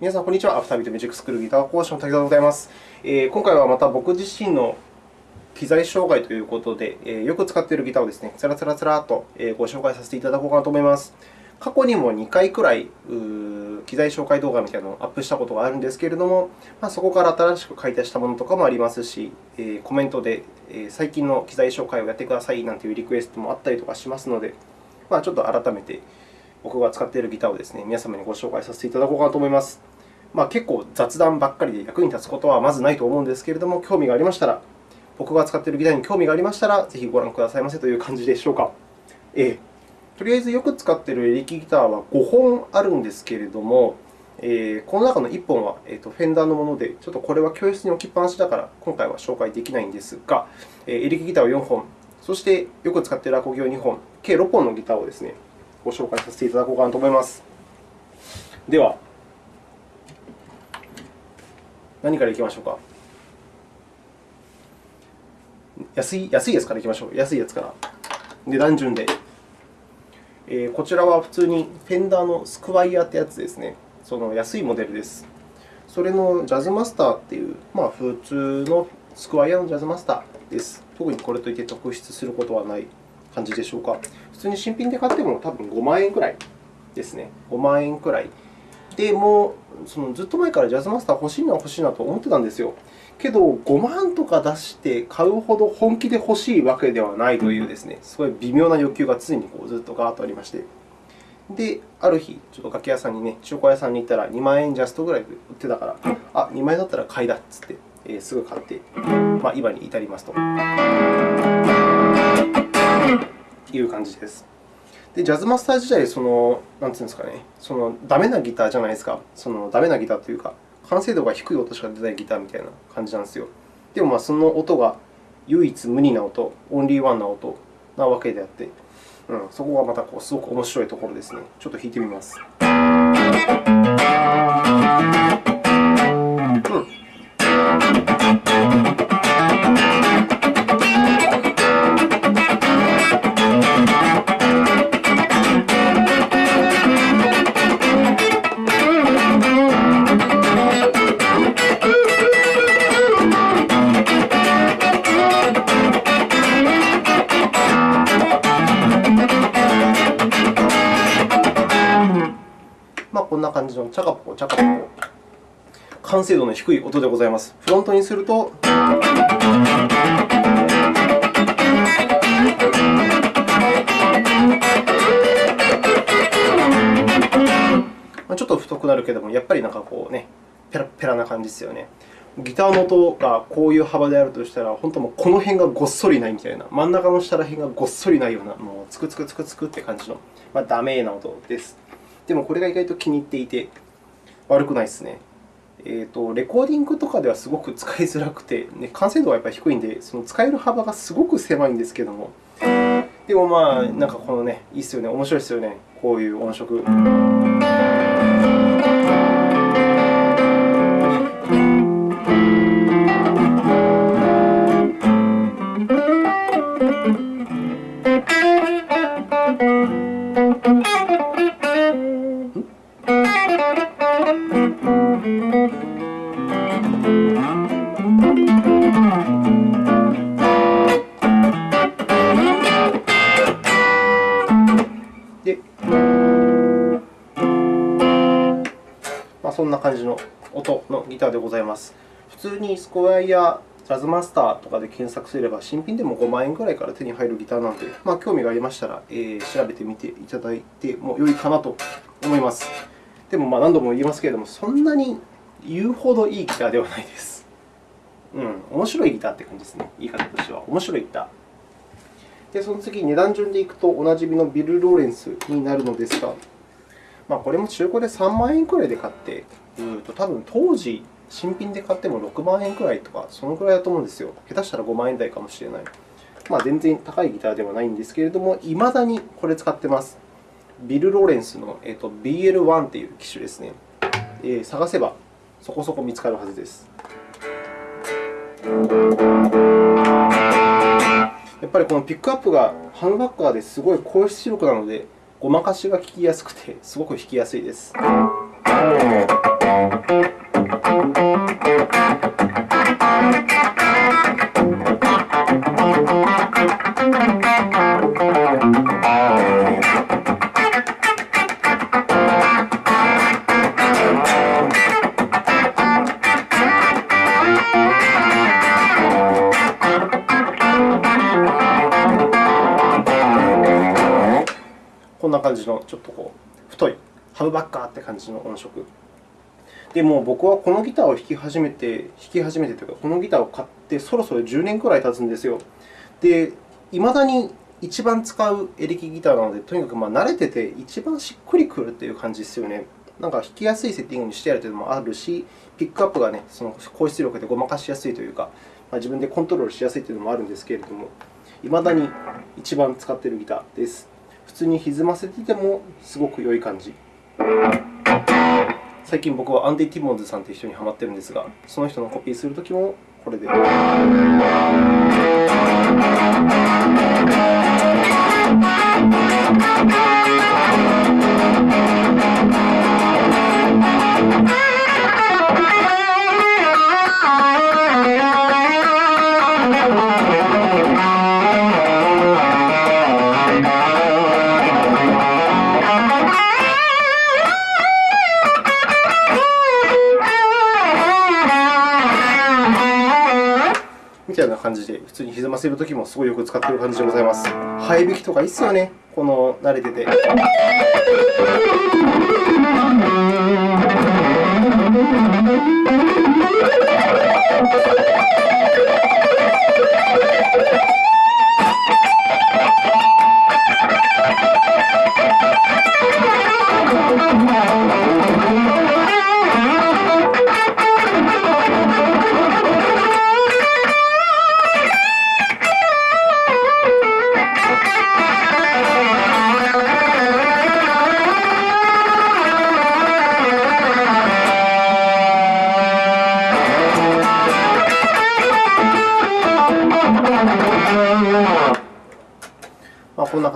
皆さん、こんにちは。アフタービートミュージックスクールギター講師の滝沢でございます。え、今回はまた僕自身の機材紹介ということで、え、よく使っているギターをですね、つらつらつらとご紹介させていただこうかなと思います。過去にも2回くらい機材紹介動画みたいなのをアップしたことがあるんですけれども、ま、そこから新しく買い足したものとかもありますし、え、コメントで、最近の機材紹介をやってくださいなんていうリクエストもあったりとかしますので、ま、ちょっと改めて僕が使っているギターをですね、皆様にご紹介させていただこうかなと思います。まあ、結構雑談ばっかりで役に立つことはまずないと思うんですけれども、興味がありましたら、僕が使っているギターに興味がありましたら、ぜひご覧くださいませという感じでしょうか。えー、とりあえずよく使っているエレキギターは5本あるんですけれども、えー、この中の1本は、えーと、フェンダーのもので、ちょっとこれは教室に置きっぱなしだから、今回は紹介できないんですが、えー、エレキギターを4本、そしてよく使っているアコギを2本、計6本のギターをですね、ご紹介させていただこうかなと思います。では、何からいきましょうか？安い安いやつからいきましょう。安いやつから。値段順で。えー、こちらは普通にフェンダーのスクワイヤーってやつですね。その安いモデルです。それのジャズマスターっていう、まあ、普通のスクワイヤーのジャズマスターです。特にこれといって特筆することはない感じでしょうか。普通に新品で買っても多分5万円くらいですね。5万円くらい。で、もうそのずっと前からジャズマスター欲しいな欲しいなと思ってたんですよ。けど、5万とか出して買うほど本気で欲しいわけではないというですね、すごい微妙な欲求が常にこうずっとガーッとありまして。で、ある日、ちょっと楽器屋さんにね、中古屋さんに行ったら2万円ジャストぐらいで売ってたから、あ、2万円だったら買いだっつって、えー、すぐ買って、まあ、今に至りますという感じです。で、ジャズマスター時代、その、なんていうんですかね、そのダメなギターじゃないですか。そのダメなギターというか、完成度が低い音しか出ないギターみたいな感じなんですよ。でも、その音が唯一無二な音、オンリーワンな音なわけであって、うん、そこがまたこうすごく面白いところですね。ちょっと弾いてみます。完成度の低い音でございます。フロントにすると。ちょっと太くなるけども、やっぱりなんかこうね、ペラペラな感じですよね。ギターの音がこういう幅であるとしたら、本当もこの辺がごっそりないみたいな、真ん中の下ら辺がごっそりないような、もうつくつくつくつくって感じの、まあ、ダメな音です。でもこれが意外と気に入っていて、悪くないですね。えーと、レコーディングとかではすごく使いづらくて、ね、完成度はやっぱり低いんで、その使える幅がすごく狭いんですけども、でもまあ、なんかこのね、いいっすよね、面白いですよね、こういう音色。にスコワイヤジャズマスターとかで検索すれば、新品でも5万円くらいから手に入るギターなので、まあ、興味がありましたら、えー、調べてみていただいても良いかなと思います。でも、まあ、何度も言いますけれども、そんなに言うほどいいギターではないです。うん、面白いギターって感じですね。言い方としては。面白いギター。で、その次、値段順でいくと、おなじみのビル・ローレンスになるのですが、まあ、これも中古で3万円くらいで買って、うんと多分当時、新品で買っても6万円くらいとか、そのくらいだと思うんですよ。下手したら5万円台かもしれない。まあ、全然高いギターではないんですけれども、いまだにこれ使ってます。ビル・ローレンスの、えー、と BL1 という機種ですね。えー、探せばそこそこ見つかるはずです。やっぱりこのピックアップがハンバッカーですごい高出力なので、ごまかしが効きやすくて、すごく弾きやすいです。な感じのちょっとこう太いハブバッカーって感じの音色。でも僕はこのギターを弾き始めて、弾き始めてというか、このギターを買ってそろそろ10年くらい経つんですよ。で、いまだに一番使うエレキギターなので、とにかくま慣れてて一番しっくりくるという感じですよね。なんか弾きやすいセッティングにしてあるというのもあるし、ピックアップがね、その高出力でごまかしやすいというか、まあ、自分でコントロールしやすいというのもあるんですけれども、いまだに一番使っているギターです。普通に歪ませててもすごく良い感じ。最近僕はアンディ・ティモンズさんという人にハマってるんですが、その人のコピーするときもこれで。感じで、普通に歪ませるときもすごいよく使っている感じでございます。生え引きとかいいっすよね、この慣れてて。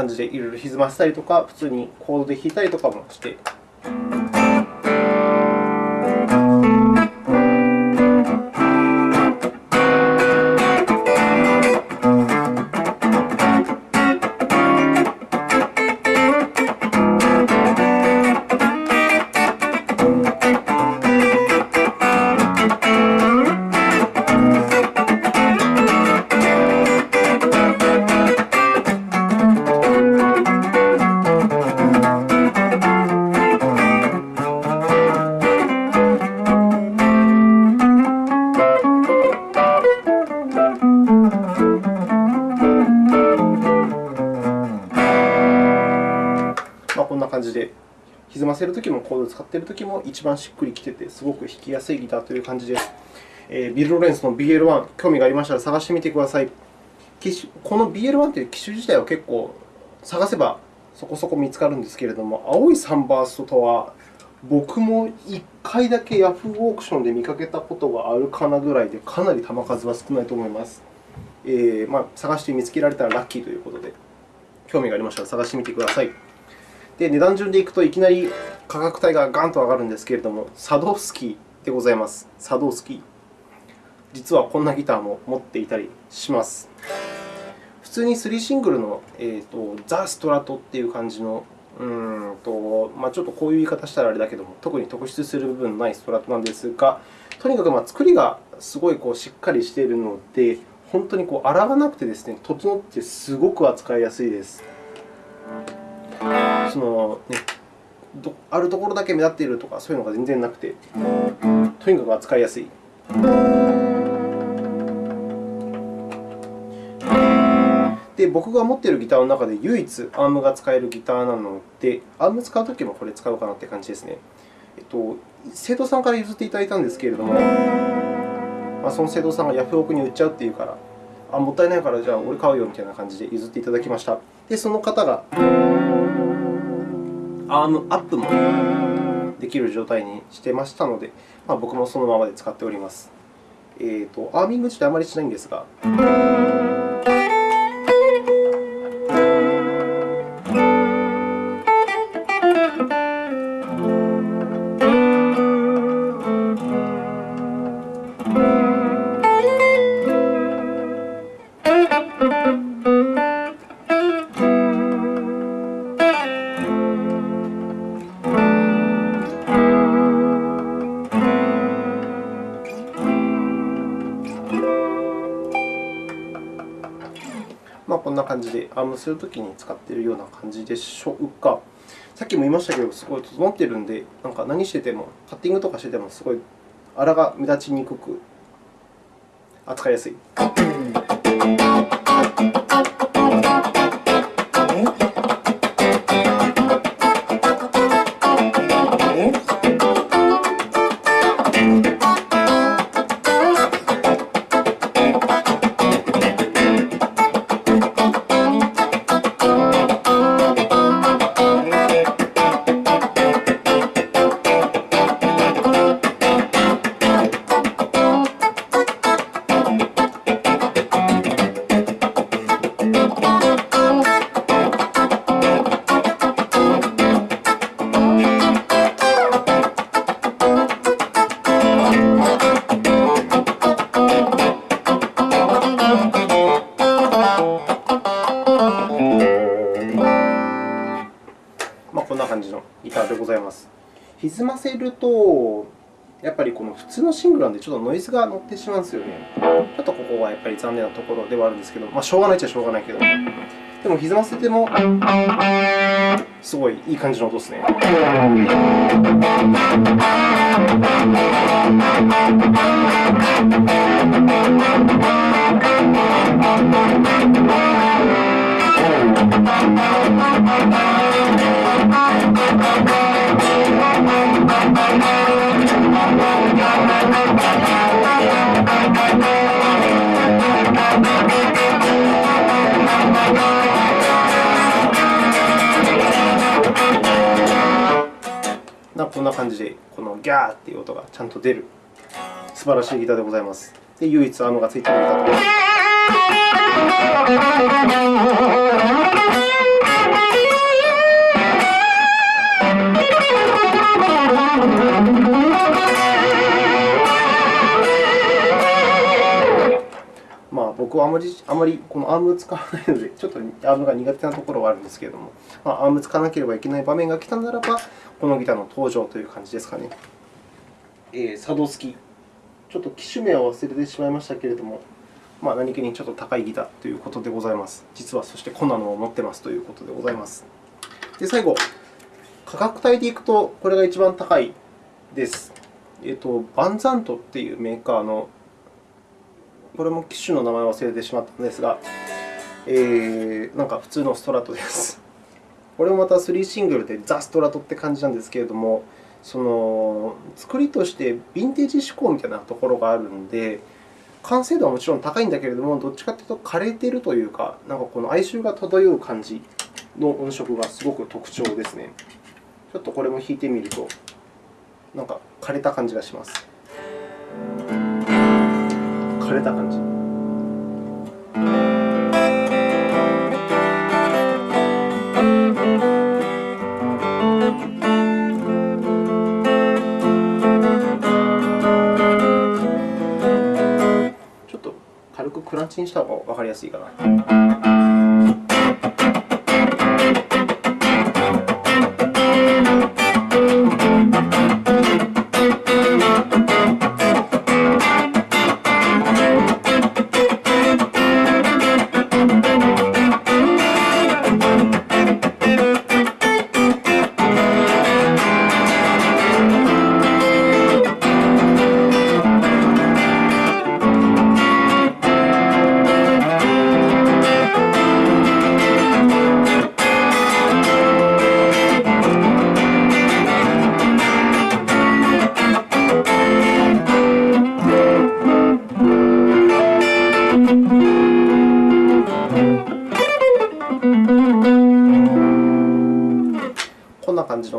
感じでいろいろ歪ませたりとか、普通にコードで弾いたりとかもして。感じで、歪ませるときもコードを使っているときも一番しっくりきてて、すごく弾きやすいギターという感じです。えー、ビル・ロレンスの BL1、興味がありましたら探してみてください。この BL1 という機種自体は結構探せばそこそこ見つかるんですけれども、青いサンバーストとは、僕も1回だけヤフーオークションで見かけたことがあるかなぐらいで、かなり球数は少ないと思います。えーまあ、探して見つけられたらラッキーということで、興味がありましたら探してみてください。で、値段順でいくといきなり価格帯がガンと上がるんですけれども、サドフスキーでございます。サドフスキー。実はこんなギターも持っていたりします。普通に3シングルの、えーと、ザ・ストラトっていう感じの、うんとまあ、ちょっとこういう言い方したらあれだけども、特に特筆する部分のないストラトなんですが、とにかくまあ作りがすごいこうしっかりしているので、本当にこう洗わなくてですね、整ってすごく扱いやすいです。その、ね、あるところだけ目立っているとか、そういうのが全然なくて、とにかく扱いやすい。で、僕が持っているギターの中で唯一アームが使えるギターなので、アーム使うときもこれ使おうかなという感じですね。えっと、生徒さんから譲っていただいたんですけれども、まあ、その生徒さんがヤフオクに売っちゃうっていうから、あ、もったいないから、じゃあ俺買うよみたいな感じで譲っていただきました。で、その方がアームアップもできる状態にしてましたので、まあ、僕もそのままで使っております。えーと、アーミング自体あまりしないんですが。ムするときに使っているような感じでしょうか。さっきも言いましたけど、すごい整っているので、なんか何してても、カッティングとかしてても、すごい粗が目立ちにくく、扱いやすい。歪ませると、やっぱりこの普通のシングルなんで、ちょっとノイズが乗ってしまうんですよね。ちょっとここはやっぱり残念なところではあるんですけど、まあ、しょうがないっちゃしょうがないけど、でも歪ませても、すごいいい感じの音ですね。こんな感じで、このギャーっていう音がちゃんと出る素晴らしいギターでございます。で、唯一アームがついているギターと。僕はあまりあまりこのアームを使わないので、ちょっとアームが苦手なところはあるんですけれども、まあ、アーム使わなければいけない場面が来たならば、このギターの登場という感じですかね。えー、サドスキ。ちょっと機種名は忘れてしまいましたけれども、まあ、何気にちょっと高いギターということでございます。実はそしてこんなのを持ってますということでございます。で、最後、価格帯でいくと、これが一番高いです。えっ、ー、と、バンザントっていうメーカーの、これも機種の名前を忘れてしまったんですが、えー、なんか普通のストラトです。これもまた3シングルでザ・ストラトって感じなんですけれども、その作りとしてヴィンテージ志向みたいなところがあるので、完成度はもちろん高いんだけれども、どっちかというと枯れてるというか、なんかこの哀愁が漂う感じの音色がすごく特徴ですね。ちょっとこれも弾いてみると、なんか枯れた感じがします。枯れた感じ。クランチにした方が分かりやすいかな。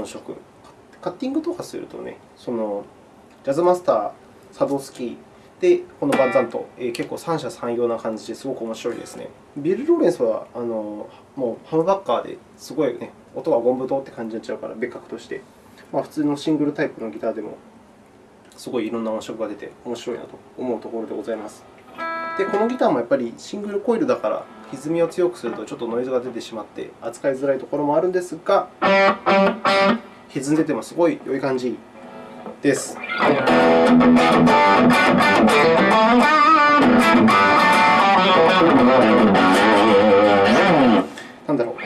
音色。カッティングとかするとね、そのジャズマスター、サドスキーで、このバンザント、えー、結構三者三様な感じですごく面白いですね。ビル・ローレンスはあのもうハムバッカーですごい、ね、音がゴンブドって感じになっちゃうから、別格として、まあ、普通のシングルタイプのギターでもすごいいろんな音色が出て面白いなと思うところでございます。で、このギターもやっぱりシングルコイルだから、歪みを強くするとちょっとノイズが出てしまって扱いづらいところもあるんですが、歪んでてもすごい良い感じです。なんだろう。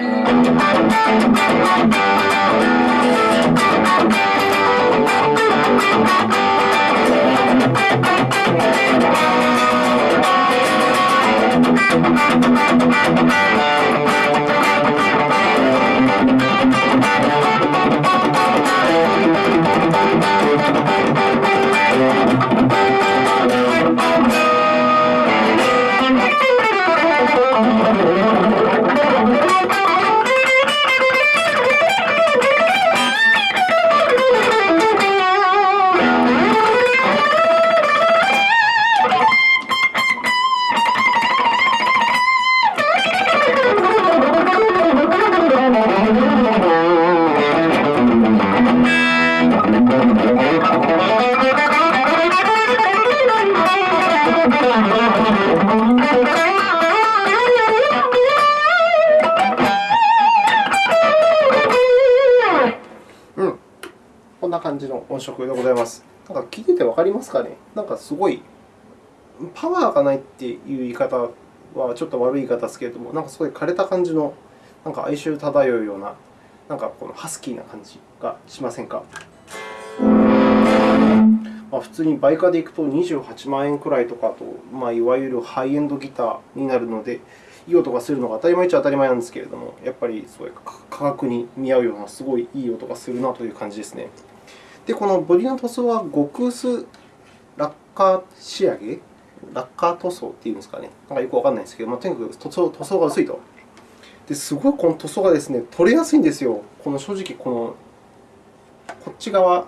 うん、感じの音色でございます。なんか聞いてて分かりますかね？なんかすごい、パワーがないっていう言い方はちょっと悪い言い方ですけれども、なんかすごい枯れた感じの、なんか哀愁漂うような、なんかこのハスキーな感じがしませんか？ま、普通に倍価でいくと28万円くらいとかと、まあ、いわゆるハイエンドギターになるので、いい音がするのが当たり前っちゃ当たり前なんですけれども、やっぱりすごい価格に見合うような、すごいいい音がするなという感じですね。で、このボディの塗装は極薄ラッカー仕上げ？ラッカー塗装っていうんですかね。なんかよくわからないんですけど、まあ、とにかく塗装塗装が薄いと。ですごいこの塗装がですね、取れやすいんですよ。この正直、このこっち側、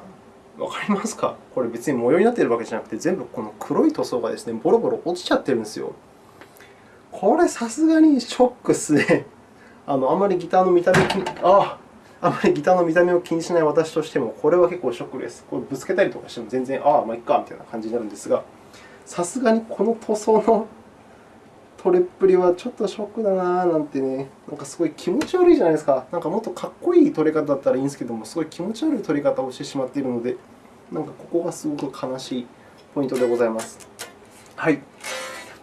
わかりますか？これ別に模様になっているわけじゃなくて、全部この黒い塗装がですね、ボロボロ落ちちゃってるんですよ。これ、さすがにショックっすね。あのあんまりギターの見た目あああまりギターの見た目を気にしない私としても、これは結構ショックです。これぶつけたりとかしても全然、ああ、まあいっかみたいな感じになるんですが、さすがにこの塗装の取れっぷりはちょっとショックだなぁなんてね、なんかすごい気持ち悪いじゃないですか。なんかもっとかっこいい取れ方だったらいいんですけども、すごい気持ち悪い取り方をしてしまっているので、なんかここがすごく悲しいポイントでございます。はい。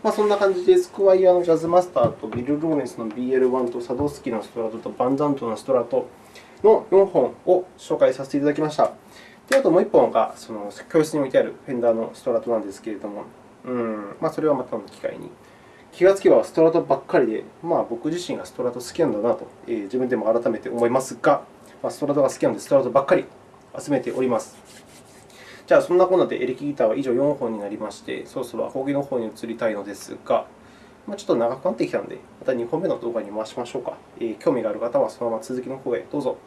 まあ、そんな感じで、スクワイヤーのジャズマスターとビル・ローレンスの BL1 とサドスキのストラトとバンダントのストラトの4本を紹介させていただきました。で、あともう1本がその教室に置いてあるフェンダーのストラトなんですけれども、うんまあ、それはまたの機会に。気がつけばストラトばっかりで、まあ、僕自身がストラト好きなんだなと、えー、自分でも改めて思いますが、まあ、ストラトが好きなので、ストラトばっかり集めております。じゃあ、そんなこんなでエレキギターは以上4本になりまして、そろそろアコギの方に移りたいのですが、ま、ちょっと長くなってきたので、また2本目の動画に回しましょうか。え、興味がある方はそのまま続きの方へどうぞ。